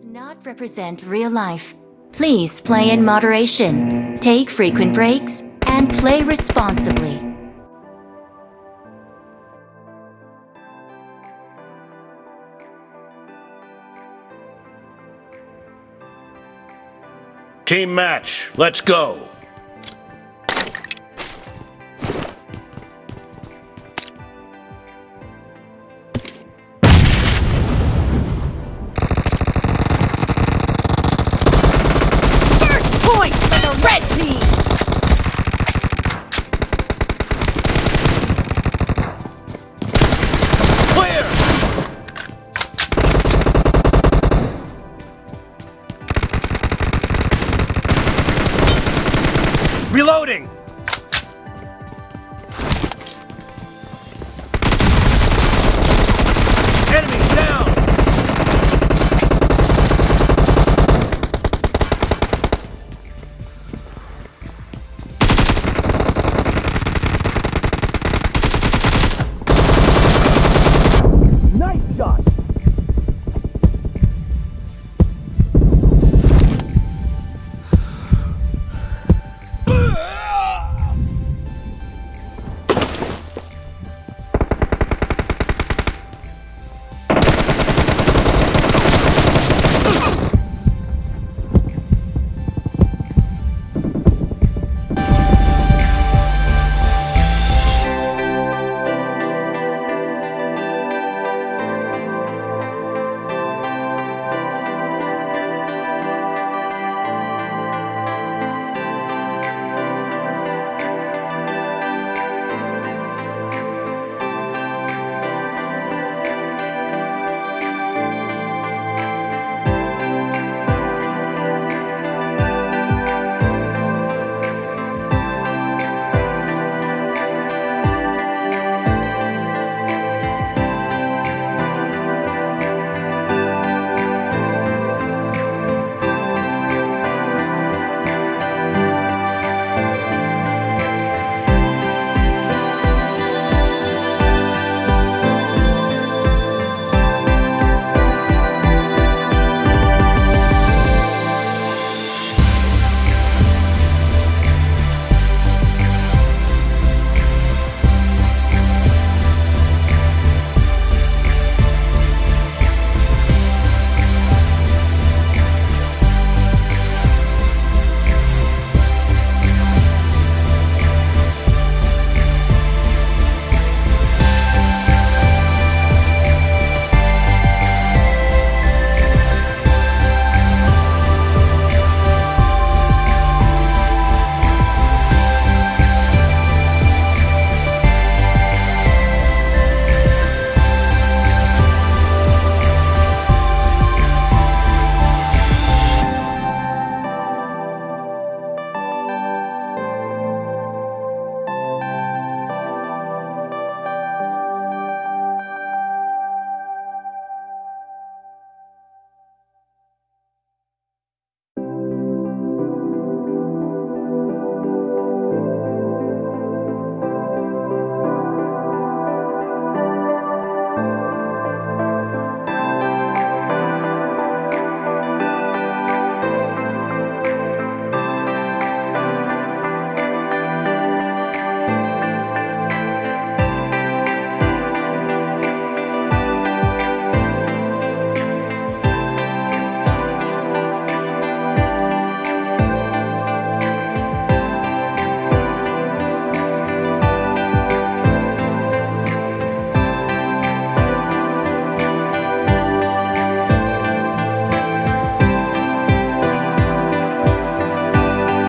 does not represent real life. Please play in moderation, take frequent breaks, and play responsibly. Team match, let's go. Reloading!